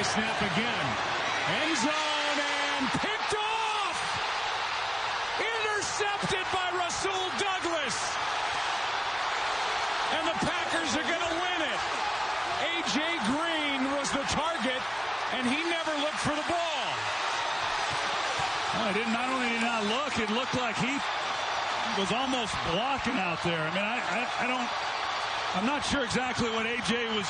high snap again. End zone and picked off. Intercepted by Rasul Douglas. And the Packers are going to win it. A.J. Green was the target, and he never looked for the ball. Well, it didn't, not only did he not look, it looked like he was almost blocking out there. I mean, I, I, I don't, I'm not sure exactly what A.J. was